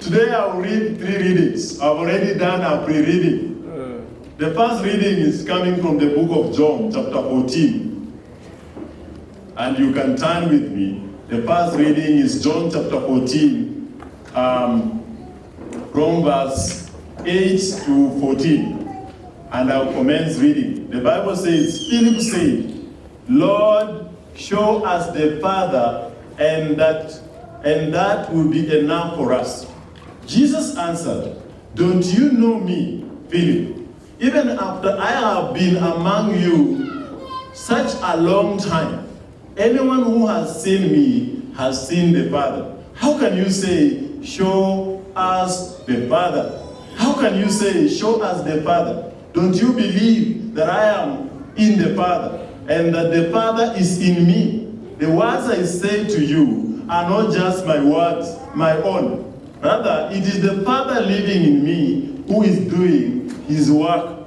Today I will read three readings. I've already done a pre-reading. The first reading is coming from the book of John, chapter 14. And you can turn with me. The first reading is John chapter 14, um, from verse 8 to 14. And I'll commence reading. The Bible says, Philip said, Lord, show us the Father, and that, and that will be enough for us. Jesus answered, Don't you know me, Philip? Even after I have been among you such a long time, anyone who has seen me has seen the Father. How can you say, Show us the Father? How can you say, Show us the Father? Don't you believe that I am in the Father and that the Father is in me? The words I say to you are not just my words, my own. Rather, it is the Father living in me who is doing his work.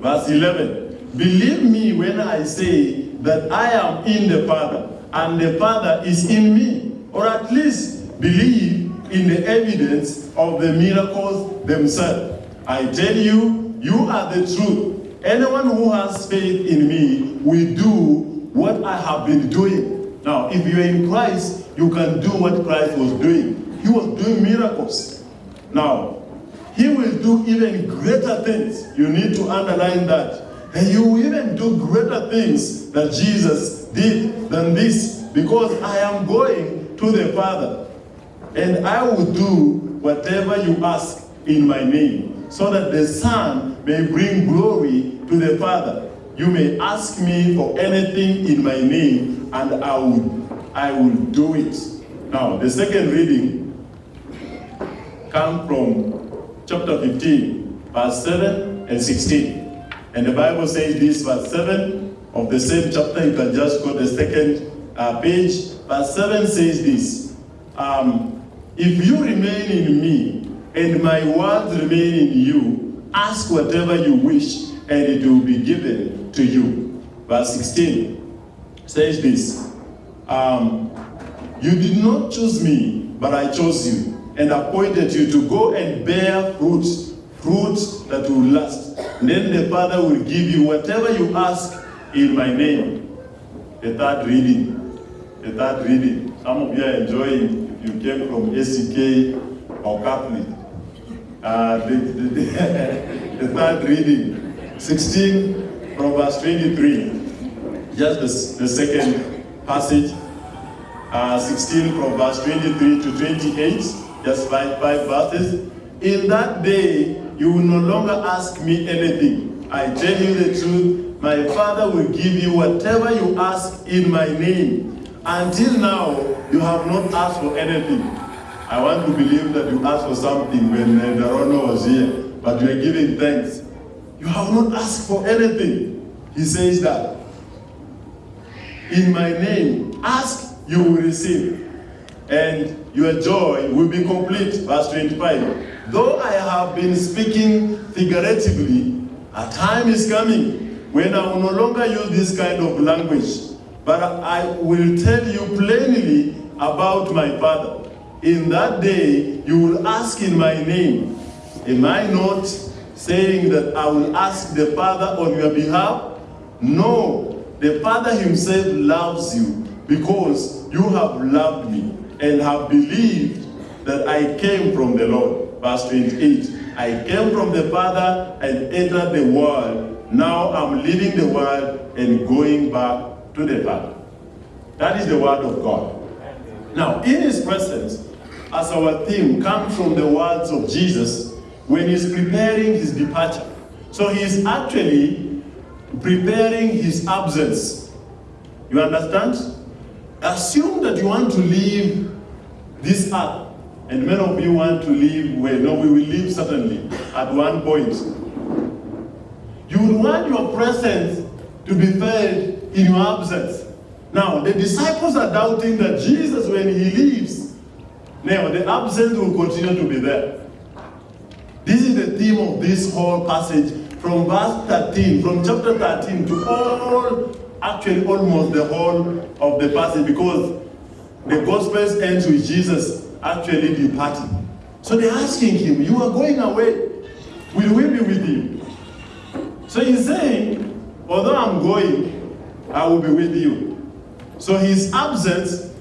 Verse 11, believe me when I say that I am in the Father and the Father is in me, or at least believe in the evidence of the miracles themselves. I tell you, you are the truth. Anyone who has faith in me will do what I have been doing. Now, if you're in Christ, you can do what Christ was doing. He was doing miracles. Now, he will do even greater things. You need to underline that. And you will even do greater things that Jesus did than this, because I am going to the Father. And I will do whatever you ask in my name, so that the Son may bring glory to the Father. You may ask me for anything in my name, and I will, I will do it. Now, the second reading comes from chapter 15, verse 7 and 16. And the Bible says this, verse 7 of the same chapter, you can just go the second uh, page. Verse 7 says this, um, If you remain in me, and my words remain in you, ask whatever you wish, and it will be given to you. Verse 16 says this, um, You did not choose me, but I chose you, and appointed you to go and bear fruits, fruits that will last. Then the Father will give you whatever you ask in my name. The third reading. The third reading. Some of you are enjoying if you came from ACK or Catholic. Uh, the, the, the, the third reading. 16 from verse 23. Just the, the second passage. Uh, 16 from verse 23 to 28. Just five, five verses. In that day, you will no longer ask me anything. I tell you the truth, my Father will give you whatever you ask in my name. Until now, you have not asked for anything. I want to believe that you asked for something when uh, Darono was here, but you are giving thanks. You have not asked for anything. He says that. In my name, ask, you will receive. And your joy will be complete. Verse 25. Though I have been speaking figuratively, a time is coming when I will no longer use this kind of language, but I will tell you plainly about my Father. In that day, you will ask in my name. Am I not saying that I will ask the Father on your behalf? No, the Father himself loves you because you have loved me and have believed that I came from the Lord. Verse 28, I came from the Father and entered the world. Now I'm leaving the world and going back to the Father. That is the word of God. Now, in his presence, as our theme comes from the words of Jesus when he's preparing his departure. So he's actually preparing his absence. You understand? Assume that you want to leave this earth, and many of you want to live where? No, we will live certainly at one point. You would want your presence to be felt in your absence. Now, the disciples are doubting that Jesus, when he leaves, now the absence will continue to be there. This is the theme of this whole passage from verse 13, from chapter 13 to all, actually almost the whole of the passage because the Gospels ends with Jesus actually departing. So they're asking him, You are going away. Will we be with you? So he's saying, Although I'm going, I will be with you. So his absence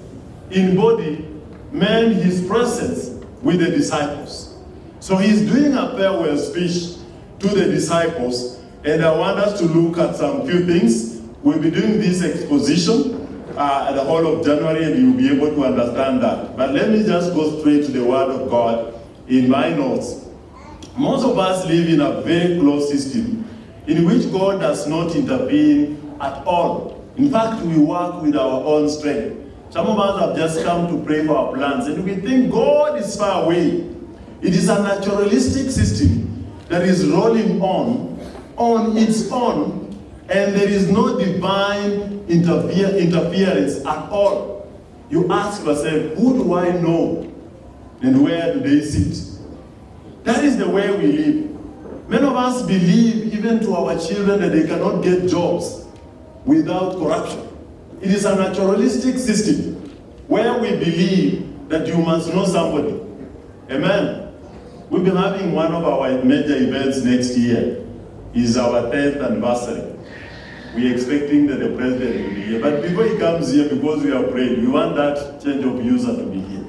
in body meant his presence with the disciples. So he's doing a farewell speech to the disciples, and I want us to look at some few things. We'll be doing this exposition uh, the whole of January, and you'll be able to understand that. But let me just go straight to the Word of God in my notes. Most of us live in a very closed system in which God does not intervene at all. In fact, we work with our own strength. Some of us have just come to pray for our plans, and we think God is far away. It is a naturalistic system that is rolling on, on its own, and there is no divine interfere, interference at all. You ask yourself, who do I know, and where do they sit? That is the way we live. Many of us believe, even to our children, that they cannot get jobs without corruption. It is a naturalistic system where we believe that you must know somebody. Amen. We've been having one of our major events next year. Is our 10th anniversary. We're expecting that the president will be here. But before he comes here, because we are praying, we want that change of user to be here.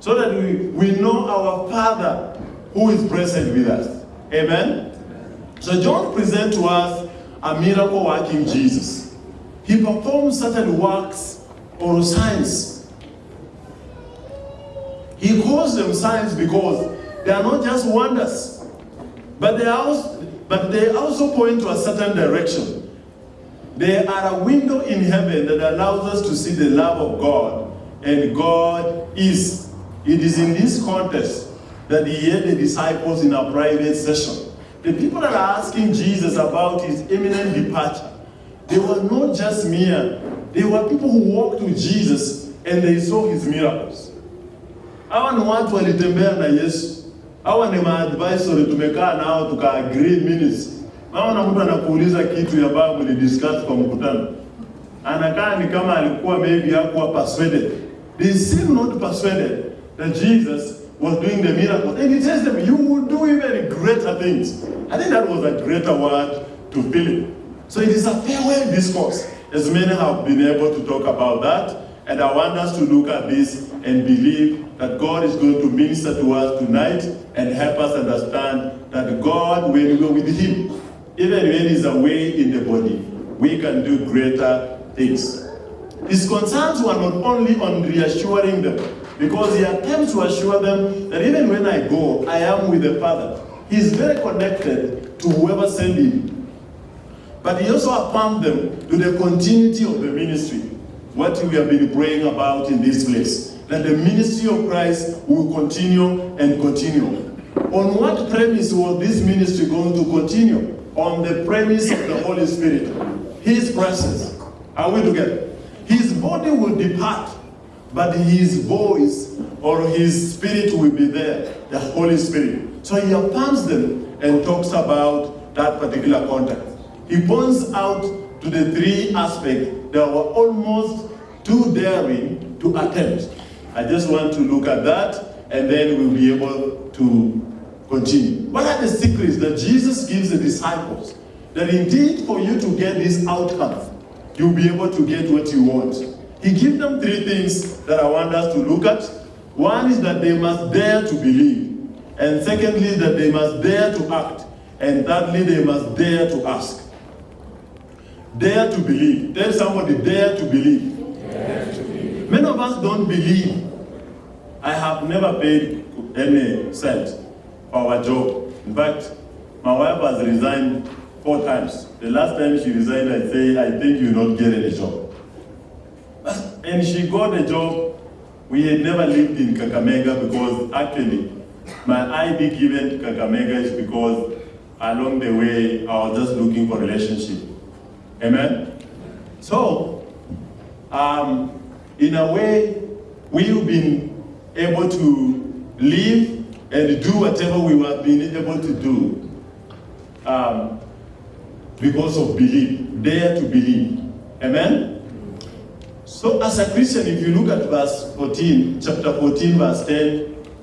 So that we, we know our Father who is present with us. Amen? So John presents to us a miracle working Jesus. He performs certain works or signs. He calls them signs because they are not just wonders, but they, also, but they also point to a certain direction. They are a window in heaven that allows us to see the love of God, and God is. It is in this context that he had the disciples in a private session. The people that are asking Jesus about his imminent departure, they were not just mere, they were people who walked with Jesus and they saw his miracles. Hawa ni watu walitembea na Yesu. Hawa ni maadvisory tumekaa nao tuka agree minutes. Naona mtu anakuuliza kitu ambayo mlidiscuss kwa mkutano. Anakaa ni kama alikuwa maybe hakuwa persuaded. They seem not persuaded that Jesus was doing the miracle. And he tells them, you will do even greater things. I think that was a greater word to Philip. So it is a farewell discourse, as many have been able to talk about that. And I want us to look at this and believe that God is going to minister to us tonight and help us understand that God, we are with Him, even when He's away in the body, we can do greater things. His concerns were not only on reassuring them, because he attempts to assure them that even when I go, I am with the Father. He's very connected to whoever sent him. But he also affirmed them to the continuity of the ministry, what we have been praying about in this place. That the ministry of Christ will continue and continue. On what premise was this ministry going to continue? On the premise of the Holy Spirit, His presence. Are we together? His body will depart, but his voice or his spirit will be there, the Holy Spirit. So he affirms them and talks about that particular context. He points out to the three aspects that were almost too daring to attempt. I just want to look at that and then we'll be able to continue. What are the secrets that Jesus gives the disciples? That indeed for you to get this outcome, you'll be able to get what you want. He gives them three things that I want us to look at. One is that they must dare to believe. And secondly, that they must dare to act. And thirdly, they must dare to ask. Dare to believe. Tell somebody, dare to believe. Dare to believe. Many of us don't believe. I have never paid any cent our job. In fact, my wife has resigned four times. The last time she resigned, I say, I think you not get any job. And she got a job. We had never lived in Kakamega because actually, my ID given to Kakamega is because along the way, I was just looking for relationship. Amen? So, um, in a way, we've been able to live and do whatever we have been able to do um, because of belief, dare to believe. Amen? So So as a Christian, if you look at verse 14, chapter 14, verse 10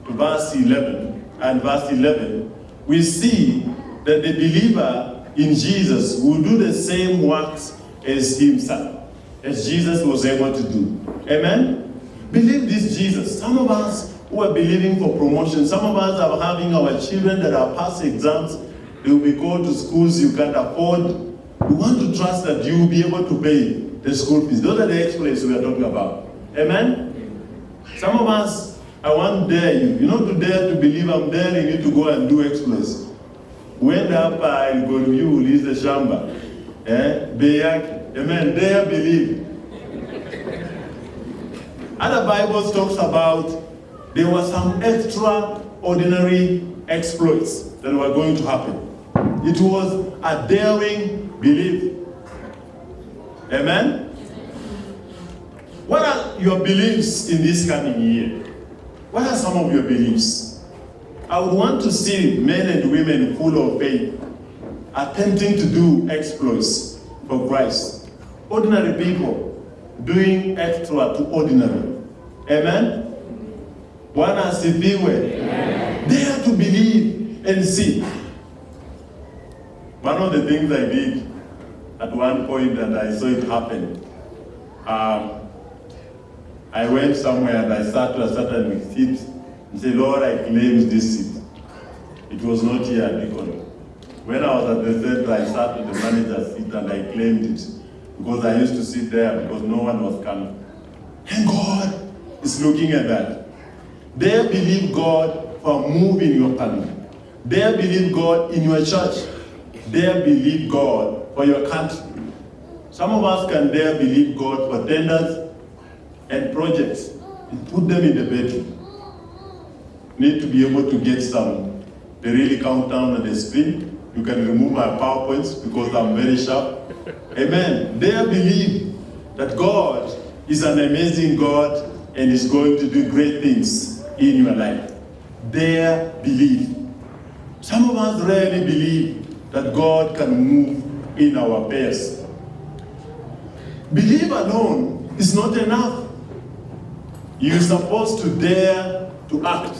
to verse 11, and verse 11, we see that the believer in Jesus will do the same works as himself, as Jesus was able to do. Amen? Believe this Jesus. Some of us who are believing for promotion, some of us are having our children that are passing exams, they will be called to schools you can't afford. We want to trust that you will be able to pay the school fees. Those are the exploits we are talking about. Amen? Some of us, I want to dare you. You know, to dare to believe, I'm daring you need to go and do exploits. Uende hapa Elgonview ulize shamba. Eh? Bei yake. Amen. Dare believe. Other Bibles talks about there were some extraordinary exploits that were going to happen. It was a daring belief. Amen? What are your beliefs in this coming year? What are some of your beliefs? I would want to see men and women full of faith attempting to do exploits for Christ. Ordinary people doing extra to ordinary. Amen? Bwana asifiwe. Dare to believe and see. One of the things I did at one point and I saw it happen, um, I went somewhere and I sat to a certain seat and said, Lord, I claim this seat. It was not here at. When I was at the center, I sat with the manager's seat and I claimed it because I used to sit there because no one was coming. And God is looking at that. They believe God for moving your family. They believe God in your church. They believe God for your country. Some of us can dare believe God for tenders and projects and put them in the bedroom. Need to be able to get some. They really count down on the screen. You can remove my PowerPoints because I'm very sharp. Amen. They believe that God is an amazing God and is going to do great things in your life. Their belief. Some of us rarely believe that God can move in our affairs. Belief alone is not enough. You're supposed to dare to act.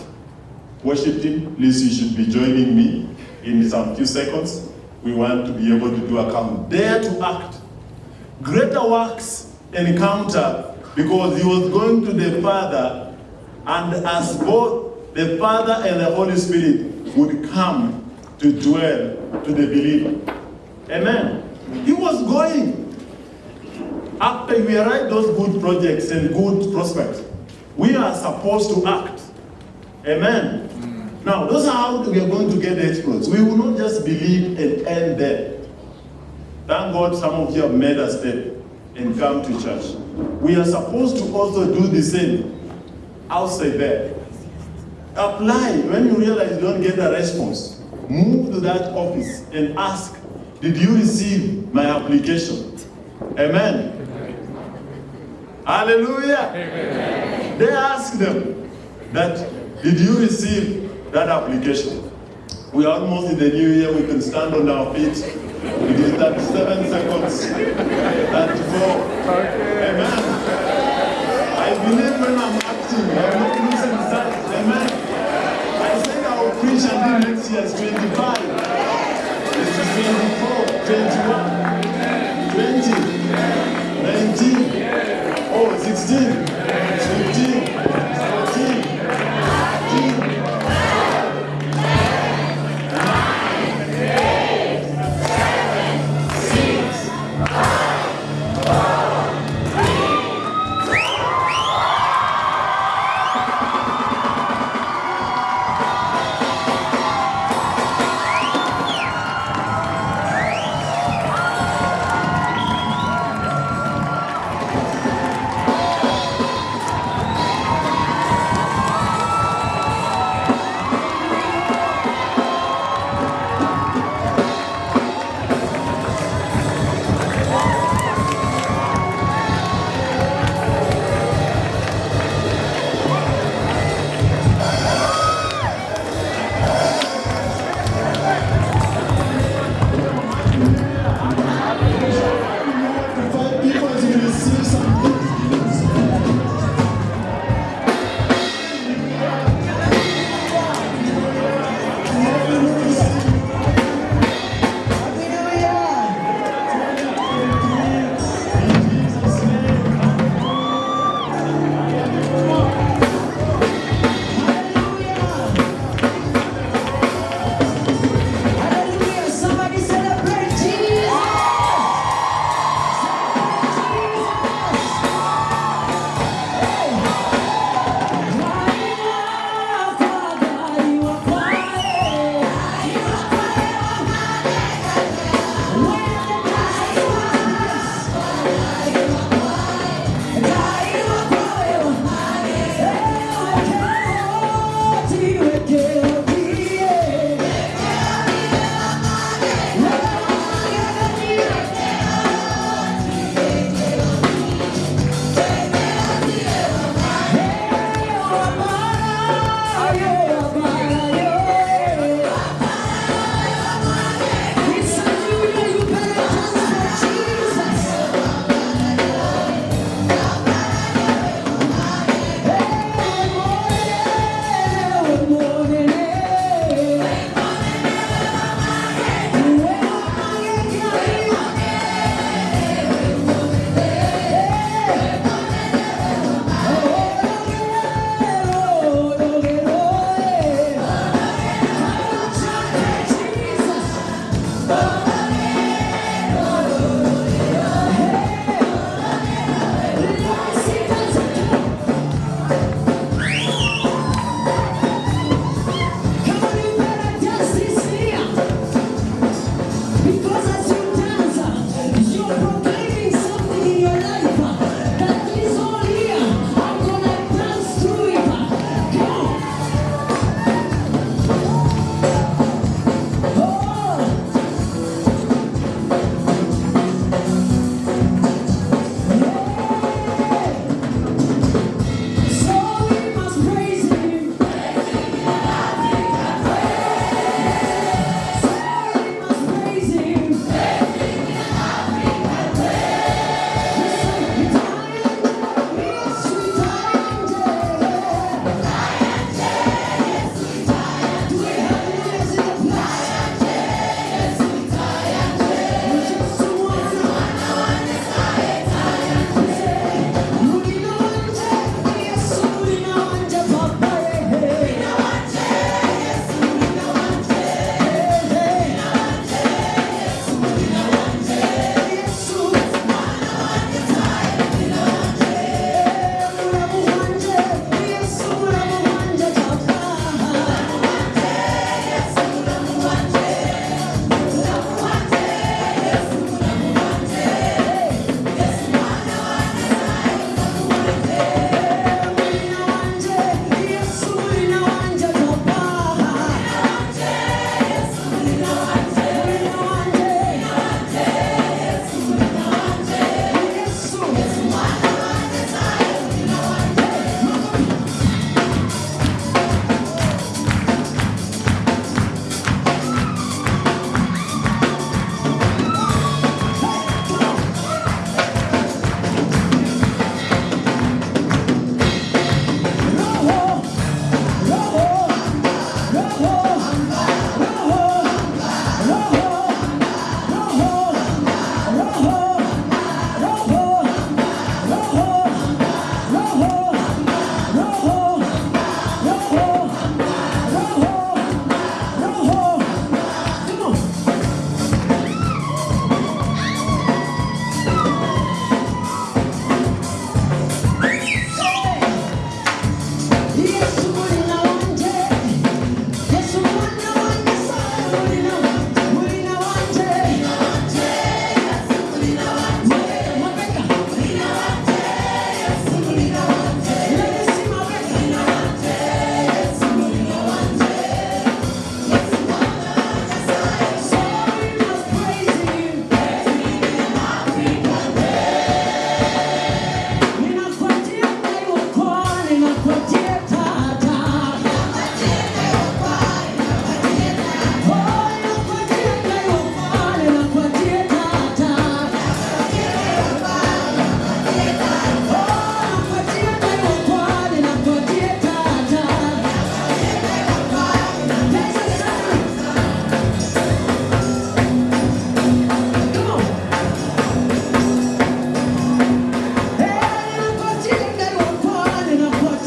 Worship team, please, you should be joining me in some few seconds. We want to be able to do a count. Dare to act. Greater works encounter because he was going to the Father, and as both the Father and the Holy Spirit would come to dwell to the believer. Amen. He was going. After we write those good projects and good prospects, we are supposed to act. Amen. Now, those are how we are going to get the exploits. We will not just believe and end there. Thank God some of you have made a step and come to church. We are supposed to also do the same outside there. Apply when you realize you don't get a response. Move to that office and ask, did you receive my application? Amen. Hallelujah. They ask them that, did you receive that application? We are almost in the new year, we can stand on our feet. It is 37 seconds. 34. Amen. I believe when I'm I said I will preach until next year is 25. This is 24, 21, 20, 19, oh, 16, 15,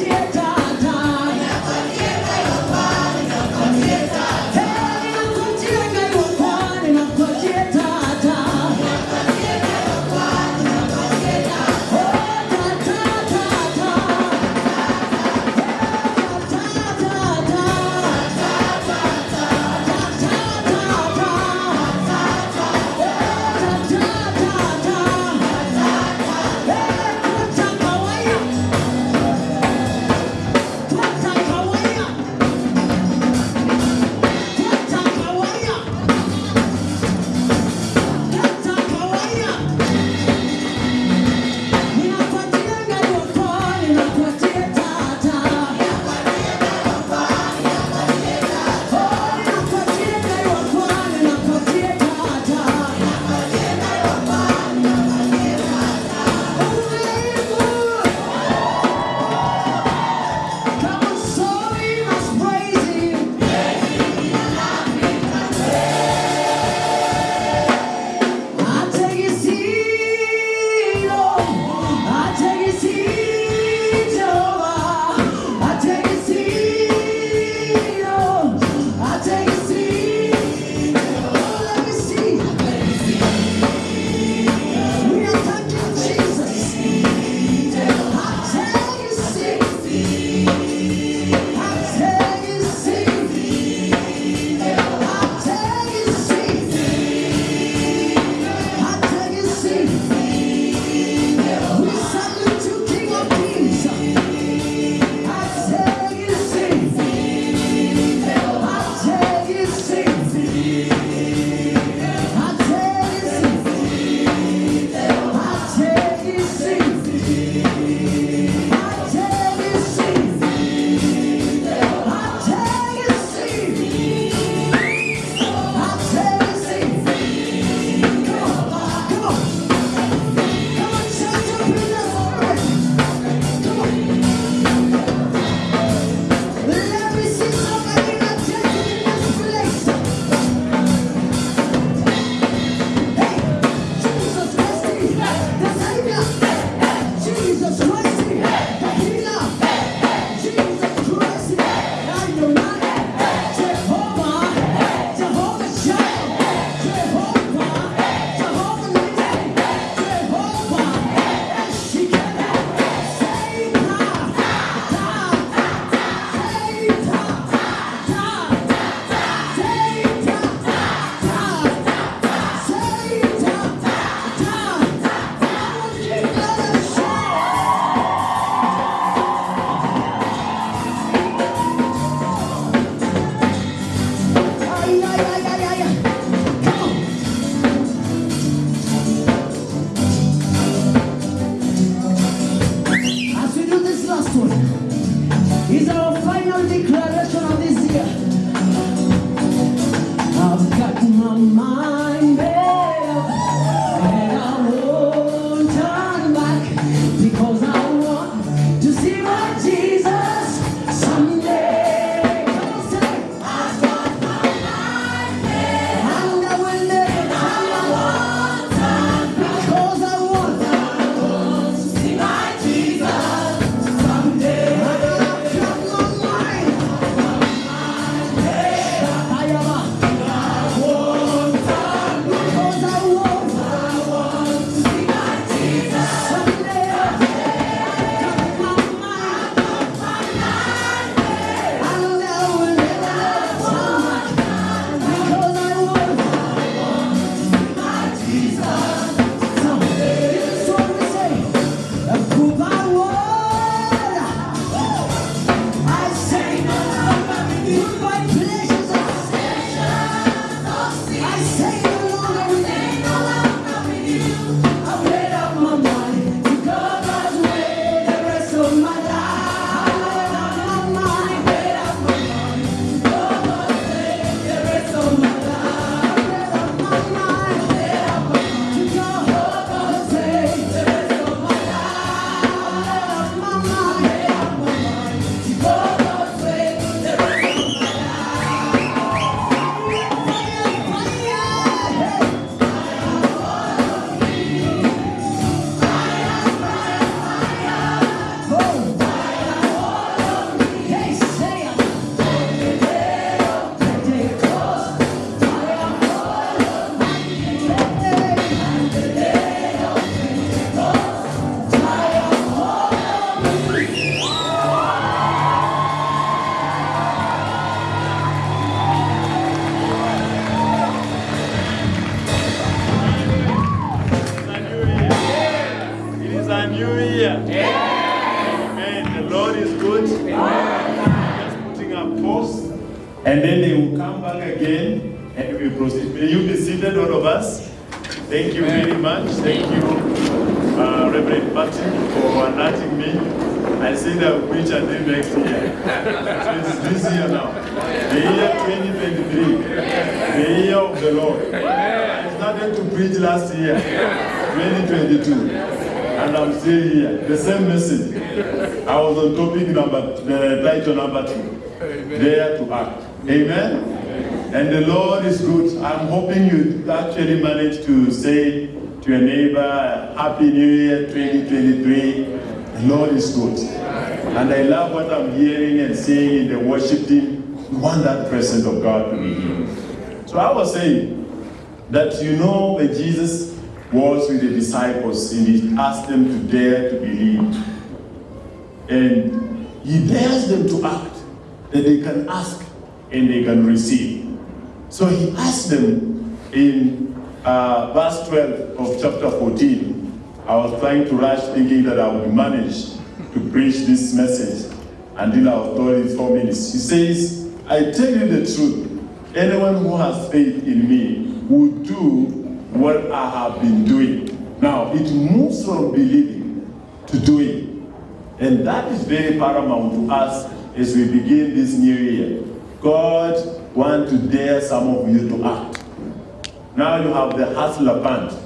siento it's this year now. The year 2023. The year of the Lord. I started to preach last year, 2022. And I'm still here. The same message. I was on topic number, uh, title number two. Dare to act. Amen. And the Lord is good. I'm hoping you actually managed to say to your neighbor, Happy New Year 2023. Lord is good. And I love what I'm hearing and seeing in the worship team. We want that presence of God to be here. So I was saying that you know when Jesus was with the disciples and he asked them to dare to believe. And he dares them to act, that they can ask and they can receive. So he asked them in uh, verse 12 of chapter 14. I was trying to rush thinking that I would manage to preach this message until I was told four minutes. He says, I tell you the truth, anyone who has faith in me will do what I have been doing. Now, it moves from believing to doing. And that is very paramount to us as we begin this new year. God wants to dare some of you to act. Now you have the Hustler Fund.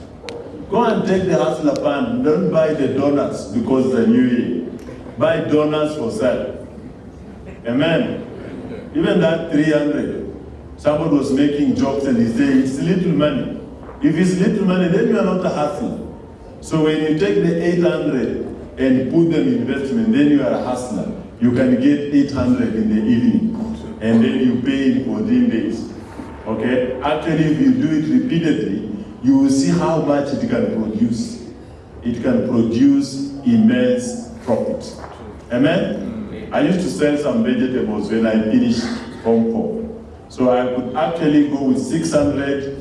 Go and take the Hustler Fund. Don't buy the donuts because the new year. Buy donuts for sale. Amen. Even that 300. Somebody was making jokes and he said, it's little money. If it's little money, then you are not a hustler. So when you take the 800 and put them in investment, then you are a hustler. You can get 800 in the evening and then you pay in 14 days. Okay? Actually, if you do it repeatedly, you will see how much it can produce. It can produce immense profit. Amen? Mm. I used to sell some vegetables when I finished Hong Kong. So I could actually go with 600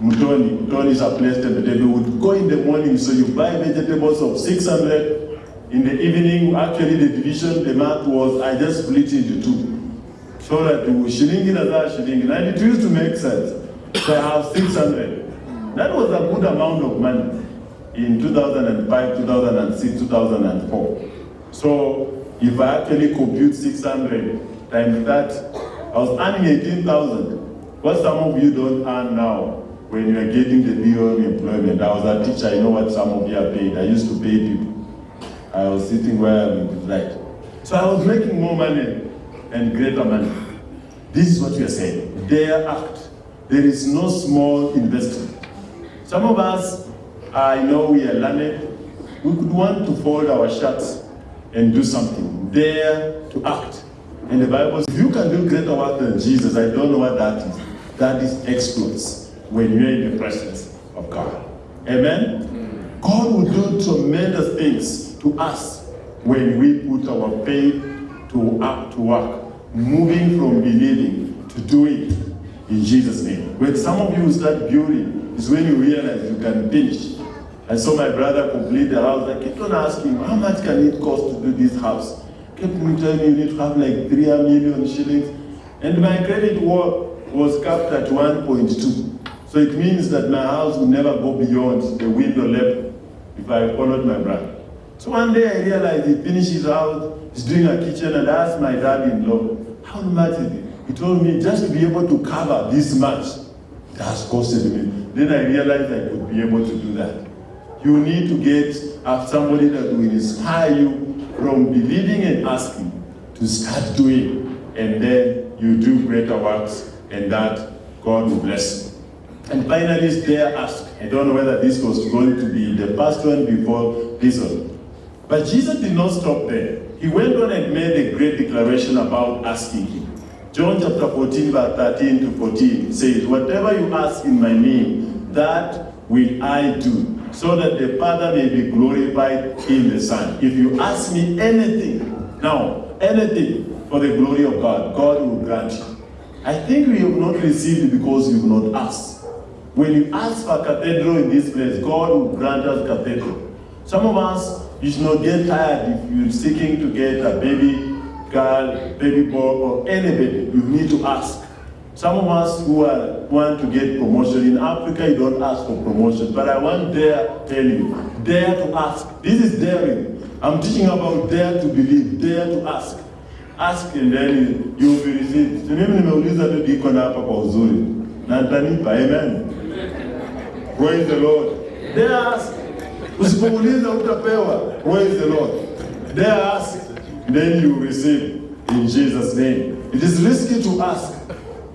Mutoni. Mutoni is a place that they would go in the morning, so you buy vegetables of 600. In the evening, actually the division, the math was, I just split it into two. So that you shilling in another shilling, and it used to make sense. So I have 600. That was a good amount of money in 2005, 2006, 2004. So if I actually compute 600 times that, I was earning 18,000. What some of you don't earn now when you are getting the BOM employment. I was a teacher, I know what some of you are paid. I used to pay people. I was sitting where I'm right. So I was making more money and greater money. This is what you are saying. Dare act. There is no small investment. Some of us, I know we are learned. We could want to fold our shirts and do something. Dare to act. And the Bible says, if you can do greater work than Jesus, I don't know what that is. That is exploits when you're in the presence of God. Amen? God will do tremendous things to us when we put our faith to act to work, moving from believing to doing in Jesus' name. When some of you start building, is when you realize you can finish. I saw my brother complete the house. I kept on asking, how much can it cost to do this house? Kept me telling me you need to have like 3 million shillings. And my credit was capped at 1.2. So it means that my house will never go beyond the window level if I followed my brother. So one day I realized he finishes out, he's doing a kitchen, and I asked my dad-in-law, how much is it? He told me just to be able to cover this much, has costed me. Then I realized I could be able to do that. You need to get somebody that will inspire you from believing and asking to start doing, and then you do greater works, and that God will bless you. And finally, there ask. I don't know whether this was going to be the first one before this one. But Jesus did not stop there. He went on and made a great declaration about asking him. John chapter 14, verse 13 to 14 says, Whatever you ask in my name, that will I do, so that the Father may be glorified in the Son. If you ask me anything, now, anything for the glory of God, God will grant you. I think we have not received it because you have not asked. When you ask for a cathedral in this place, God will grant us cathedral. Some of us, you should not get tired if you're seeking to get a baby girl, baby boy, or any baby, you need to ask. Some of us who are, want to get promotion in Africa, you don't ask for promotion. But I want dare tell you, dare to ask. This is daring. I'm teaching about dare to believe, dare to ask. Ask and then you will be received. Mimi nimeuliza tu diko na hapa kwa. Amen. Praise the Lord. Dare ask. Praise the Lord. Dare ask, then you receive in Jesus' name. It is risky to ask,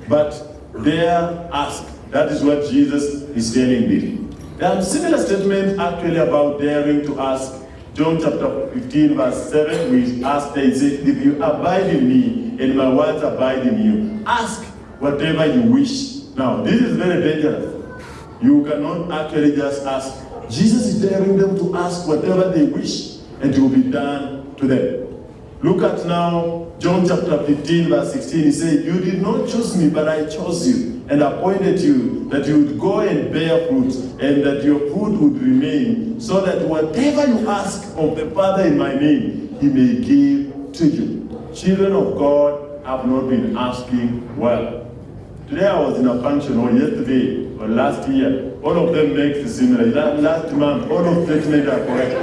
but dare ask. That is what Jesus is telling me. There are similar statements actually about daring to ask. John chapter 15, verse 7, we ask, they say, If you abide in me and my words abide in you, ask whatever you wish. Now, this is very dangerous. You cannot actually just ask. Jesus is daring them to ask whatever they wish, and it will be done to them. Look at now John chapter 15, verse 16. He said, You did not choose me, but I chose you and appointed you that you would go and bear fruit, and that your fruit would remain, so that whatever you ask of the Father in my name, he may give to you. Children of God have not been asking well. Today I was in a function, or yesterday, or last year. All of them make the similar. La- Last month, all of them made are correct.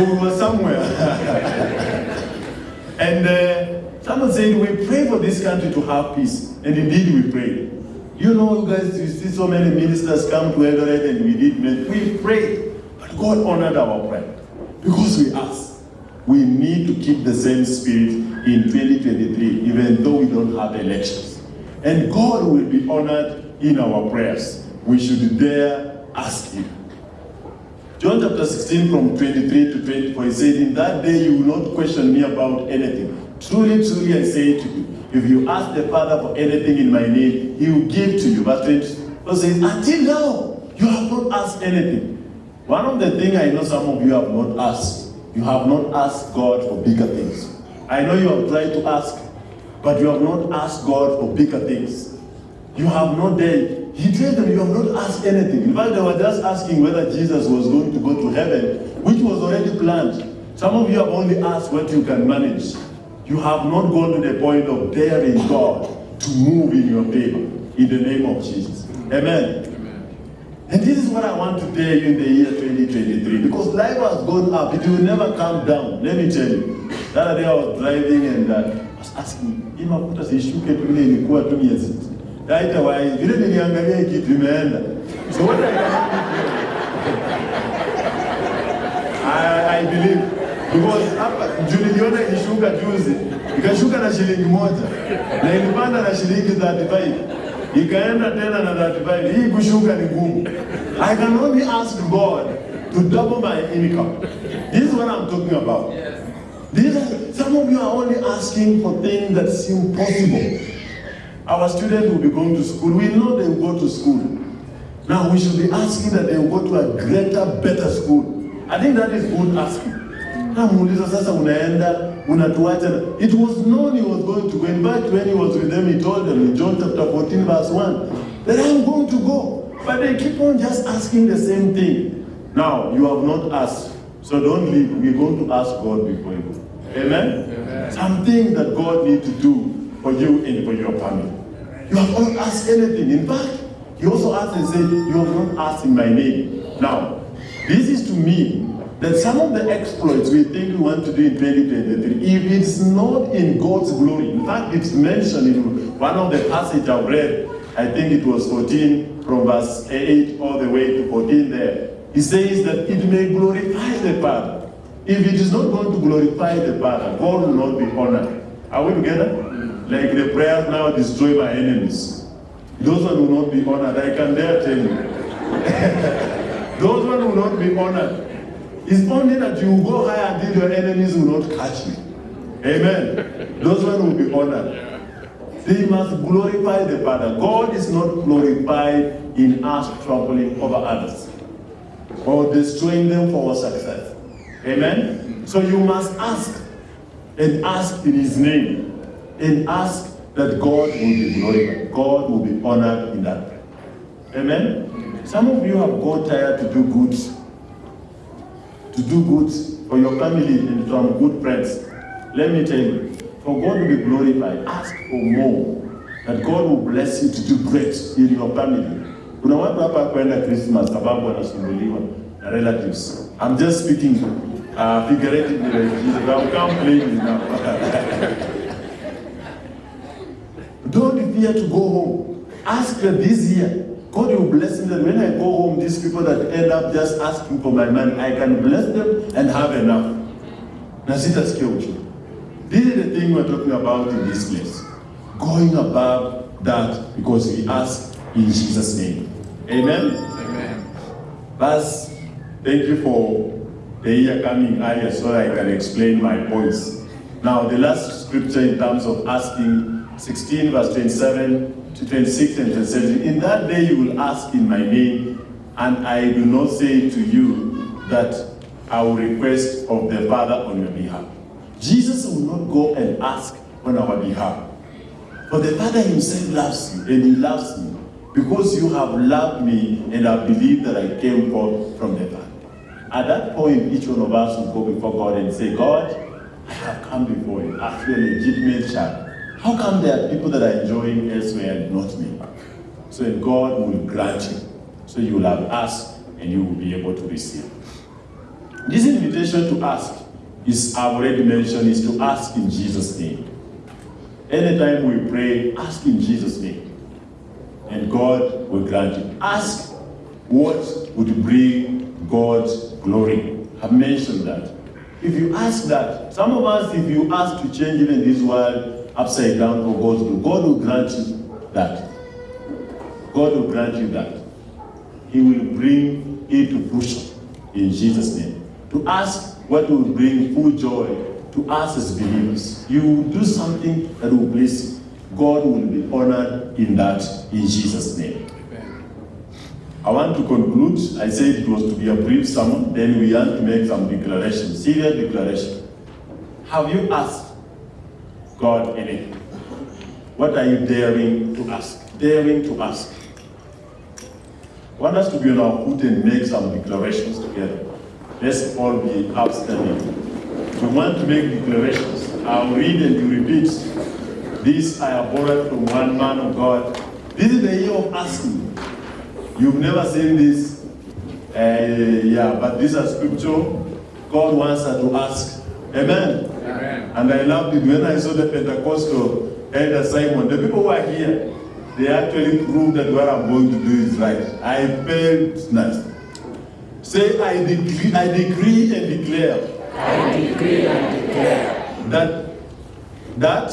So we were somewhere. and uh, someone said, we pray for this country to have peace. And indeed we pray. You know, you guys, you see so many ministers come to Eldoret and we did, we prayed. But God honored our prayer. Because we asked. We need to keep the same spirit in 2023, even though we don't have elections. And God will be honored in our prayers. We should dare ask Him. John chapter 16 from 23 to 24, he said, In that day you will not question me about anything. Truly, truly, I say to you, if you ask the Father for anything in my name, he will give to you. But 24 says, Until now, you have not asked anything. One of the things I know some of you have not asked, you have not asked God for bigger things. I know you have tried to ask, but you have not asked God for bigger things. You have not done. He told them, You have not asked anything. In fact, they were just asking whether Jesus was going to go to heaven, which was already planned. Some of you have only asked what you can manage. You have not gone to the point of daring God to move in your favor in the name of Jesus. Amen. Amen. And this is what I want to tell you in the year 2023 because life has gone up. It will never come down. Let me tell you. The other day I was driving and uh, I was asking, hii mafuta sishuke tu ile ilikuwa tu miezi. wa hii, vile niliangalia kitu imeenda. So what I I, I believe because hapa juu niliona ilishuka juzi, ikashuka na shilingi moja na ilipanda na shilingi 35 ikaenda tena na 35. Hii kushuka ni ngumu. I can only ask God to double my income. This is what I'm talking about. These are, some of you are only asking for things that seem possible. Our students will be going to school. We know they will go to school. Now we should be asking that they will go to a greater, better school. I think that is good asking. Ah, Namuuliza sasa unaenda unatuacha. It was known he was going to go. In fact, when he was with them, he told them in John chapter 14, verse 1, that I'm going to go. But they keep on just asking the same thing. Now, you have not asked. So don't leave. We're going to ask God before you go. Amen? Amen. Something that God needs to do for you and for your family. You have not asked anything. In fact, he also asked and said, You have not asked in my name. Now, this is to mean that some of the exploits we think we want to do in 2023, if it's not in God's glory, in fact, it's mentioned in one of the passages I've read, I think it was 14 from verse 8 all the way to 14 there. He says that it may glorify the Father. If it is not going to glorify the Father, God will not be honored. Are we together? Like the prayers now destroy my enemies. Those one will not be honored. I can dare tell you. Those one will not be honored. It's only that you go higher until your enemies will not catch you. Amen. Those one will be honored. They must glorify the Father. God is not glorified in us troubling over others or destroying them for our success. Amen? So you must ask and ask in His name and ask that God will be glorified. God will be honored in that. Amen? Some of you have got tired to do good, to do good for your family and some good friends. let me tell you, for God to be glorified, ask for more. That God will bless you to do great in your family. Kuna watu hapa kwenda Christmas sababu wanasumbuliwa na relatives. I'm just speaking uh, figuratively. I can't blame you now. Don't fear to go home. Ask this year, God will bless them. when I go home, these people that end up just asking for my money, I can bless them and have enough. Na sitasikia uchungu. This is the thing we're talking about in this place. Going above that because we ask in Jesus' name. Amen. Amen. Thus, thank you for the year coming earlier so I can explain my points. Now, the last scripture in terms of asking 16 verse 27 to 26 and 27. In that day you will ask in my name, and I will not say to you that I will request of the Father on your behalf. Jesus will not go and ask on our behalf. For the Father himself loves you, and he loves me, because you have loved me and have believed that I came forth from the Father. At that point, each one of us will go before God and say, God, I have come before you as your legitimate child. How come there are people that are enjoying elsewhere and not me? So God will grant you. So you will have asked and you will be able to receive. This invitation to ask is, I've already mentioned, is to ask in Jesus' name. Anytime we pray, ask in Jesus' name. And God will grant you. Ask what would bring God's glory. I've mentioned that. If you ask that, some of us, if you ask to change even this world upside down for God's glory, God will grant you that. God will grant you that. He will bring it to fruition in Jesus' name. To ask what will bring full joy to us as believers. You will do something that will bless you. God will be honored in that in Jesus' name. I want to conclude. I said it was to be a brief sermon, then we have to make some declarations, serious declaration. Have you asked God anything? What are you daring to ask? Daring to ask. Want us to be on our foot and make some declarations together. Let's all be upstanding. We want to make declarations. I'll read and you repeat. This I have borrowed from one man of God. This is the year of asking. You've never seen this. Uh, yeah, but this is scripture. God wants us to ask. Amen. Amen. And I loved it when I saw the Pentecostal elder Simon. The people who are here, they actually proved that what I'm going to do is right. I felt nice. Say, I decree, I decree and declare I decree and declare that that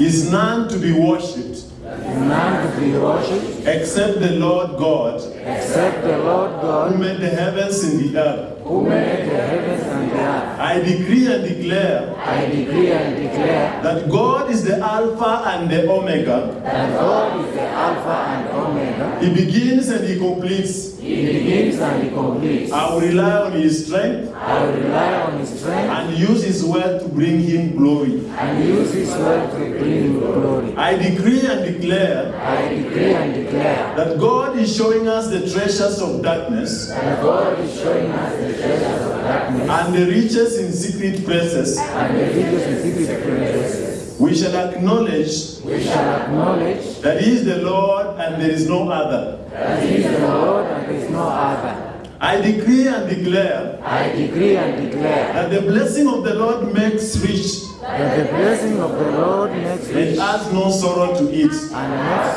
is none to be worshipped none to be worshipped except the Lord God except the Lord God who God made the heavens and the earth. Who made the heavens and the earth. I decree and declare I decree and declare that God is the Alpha and the Omega. that God is the Alpha and Omega. He begins and he completes. He begins and he completes. I will rely on his strength I will rely on his strength and use his word to bring him glory. and use his word to bring him glory. I decree and declare I decree and declare that God is showing us the treasures of darkness that God is showing us the treasures of darkness and the riches in secret places. and the riches in secret places. We shall acknowledge We shall acknowledge that he is the Lord and there is no other. that he is the Lord and there is no other. I decree and declare I decree and declare that the blessing of the Lord makes rich that the blessing of the Lord makes and rich adds no sorrow to it. and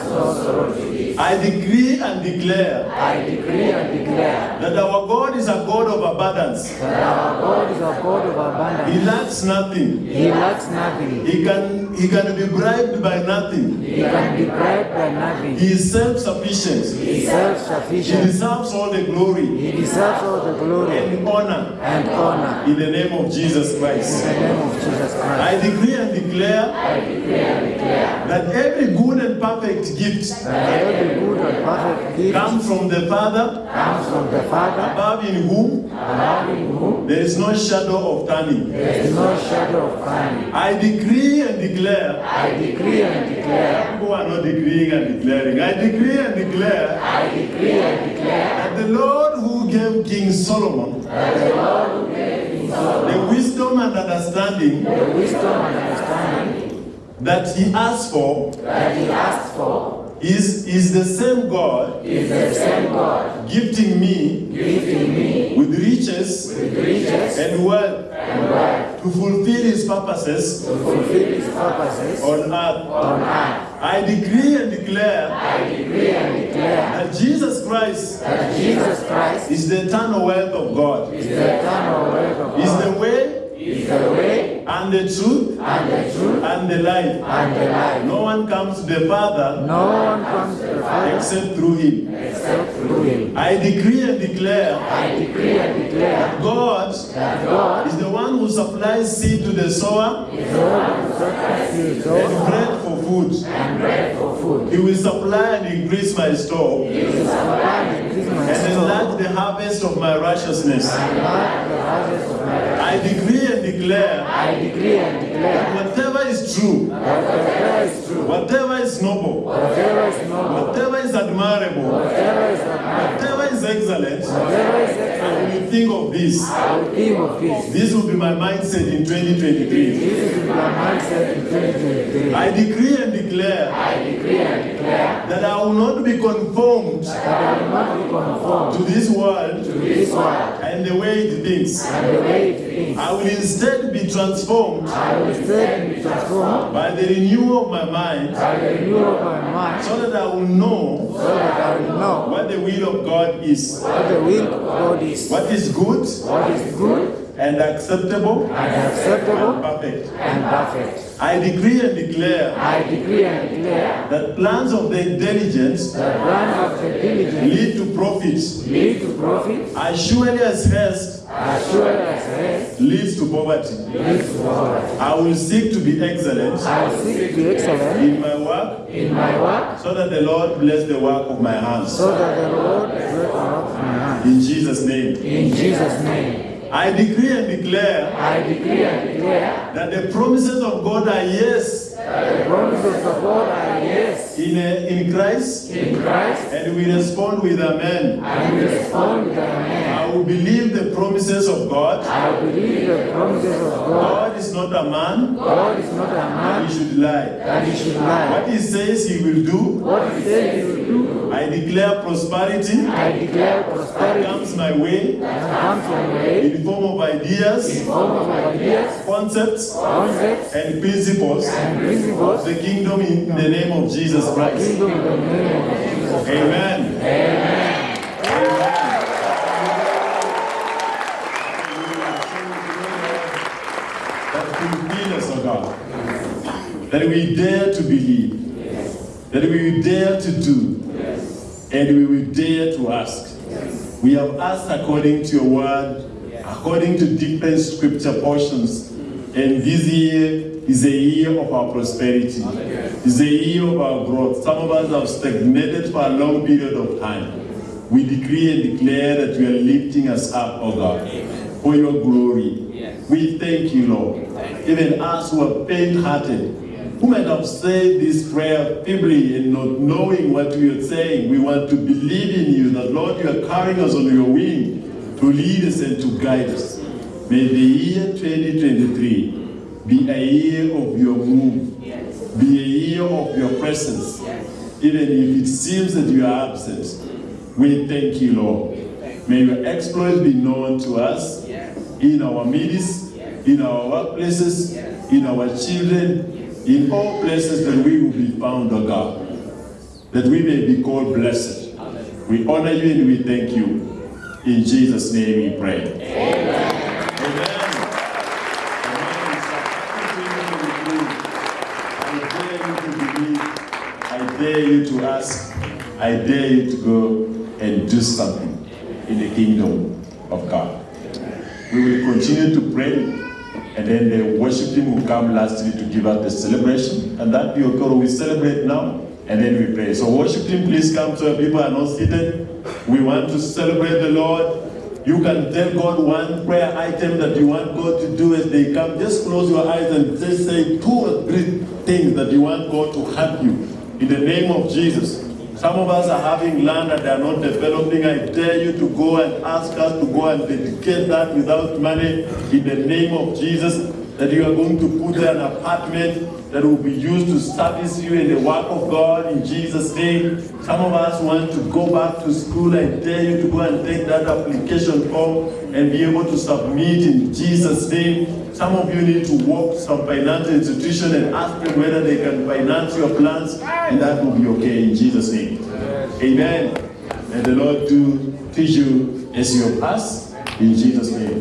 no sorrow to it. I decree and declare I decree and declare that our God is a God of abundance. that our God is a God of abundance. He lacks nothing. He lacks nothing. He can, he can be bribed by nothing. He can be bribed by nothing. He is self-sufficient. He is self-sufficient. He deserves all the glory He deserves all the glory and honor and honor in the name of Jesus Christ. in the name of Jesus Christ. I decree and declare that every good and perfect gift comes from the Father, comes from the Father, above in whom above in whom there is no shadow of turning. there is no shadow of turning. I decree and declare, I decree and declare, people are not decreeing and declaring, I decree and declare I decree and declare that the Lord who gave King Solomon that the Lord who gave King Solomon the wisdom wisdom and understanding the wisdom and understanding that he asks for that he asked for is, is the same God is the same God gifting me gifting me with riches with riches and wealth and wealth to fulfill his purposes to fulfill his purposes on earth. on earth. I decree and declare I decree and declare that Jesus Christ that Jesus Christ is the eternal wealth of God, is the eternal word of is the way is the way and the truth and the truth and the life. and the life. No one comes to the Father No one comes to the Father except through him. except through him. I decree and declare I decree and declare God that God is the one who supplies seed to the sower is the one who sacrifices his and bread for food. and bread for food. He will supply and increase my store He will supply and and enlarge the harvest of my righteousness. and enlarge the harvest of my life. I decree and declare I decree and declare whatever is true, whatever is true, whatever is noble, whatever is noble, whatever is admirable, whatever is admirable, whatever is excellent, whatever is excellent, will think of this. I will think of this. This will be my mindset in 2023. This is my mindset in 2023. I decree and declare I decree and declare that I will not be conformed that I will not be conformed to this world to this world the way it thinks. and the way it thinks. I will instead be transformed I will instead be transformed by the renewal of my mind by the renewal of my mind so that I will know so that I will know what the will of God is. what the will of God is, What is good what is good and acceptable and acceptable and perfect. and perfect. I decree and declare I decree and declare that plans of the diligence the plan of the diligent lead to profits lead to profit as surely as haste as sure as rest leads to poverty. leads to poverty. I will seek to be excellent I will seek to be excellent in my work in my work so that the Lord bless the work of my hands. so that the Lord bless the work of my hands In Jesus' name. In Jesus' name, I decree and declare I decree and declare that the promises of God are yes the promises of God are yes in, uh, in Christ, in Christ, and we respond with Amen. and we respond with amen. I will believe the promises of God. I believe the promises of God. God is not a man, God is not a that man he should lie. that he should lie. What he says he will do, What he said he will do, I declare prosperity I declare prosperity comes my way comes my way in form of ideas, In form of ideas, concepts, concepts, and principles and principles. The kingdom in the name of Jesus Christ. Kingdom in the name of Jesus. Amen. Amen. That fulfill us, O God. That we dare to believe. That we dare to do. And we will dare to ask. We have asked according to your word, according to different scripture portions. And this year is a year of our prosperity. It's a year of our growth. Some of us have stagnated for a long period of time. We decree and declare that you are lifting us up, oh God, for your glory. We thank you, Lord. Even us who are faint-hearted, who might have said this prayer feebly and not knowing what we are saying, we want to believe in you, that Lord, you are carrying us on your wing to lead us and to guide us. May the year 2023 be a year of your move, yes. be a year of your presence, Yes. even if it seems that you are absent. We thank you, Lord. May your exploits be known to us in our midst, in our workplaces, in our children, in all places that we will be found, O God, that we may be called blessed. We honor you and we thank you. In Jesus' name we pray. Amen. Amen. Dare you to. Ask. I dare you to go and do something in the kingdom of God. We will continue to pray, and then the worship team will come lastly to give us the celebration, and that okay. We celebrate now, and then we pray. So worship team, please come so people are not seated. We want to celebrate the Lord. You can tell God one prayer item that you want God to do as they come. Just close your eyes and just say two or three things that you want God to help you. In the name of Jesus. Some of us are having land that they are not developing. I dare you to go and ask us to go and dedicate that without money in the name of Jesus. That you are going to put an apartment that will be used to service you in the work of God in Jesus' name. Some of us want to go back to school. I dare you to go and take that application form and be able to submit in Jesus' name. Some of you need to walk to some financial institution and ask them whether they can finance your plans, and that will be okay in Jesus' name. Amen. And the Lord do teach you as you pass in Jesus' name.